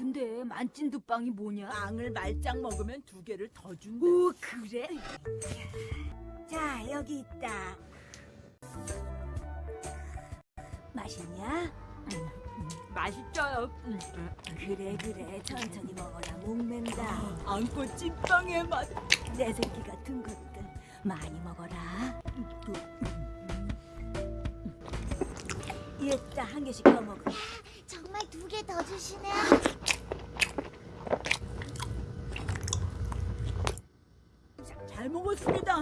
만찐두빵이 뭐냐? 빵을 말짱 먹으면 두 개를 더 준대. 오 그래? 자, 여기 있다. 맛있냐? 맛있어요. 음, 그래, 그래. 천천히 먹어라. 목맨다. 안고 찐빵의 맛. 내 새끼 같은 것들. 많이 먹어라. 이따 한 개씩 더 먹어. 정말 두 개 더 주시네. 잘 먹었습니다.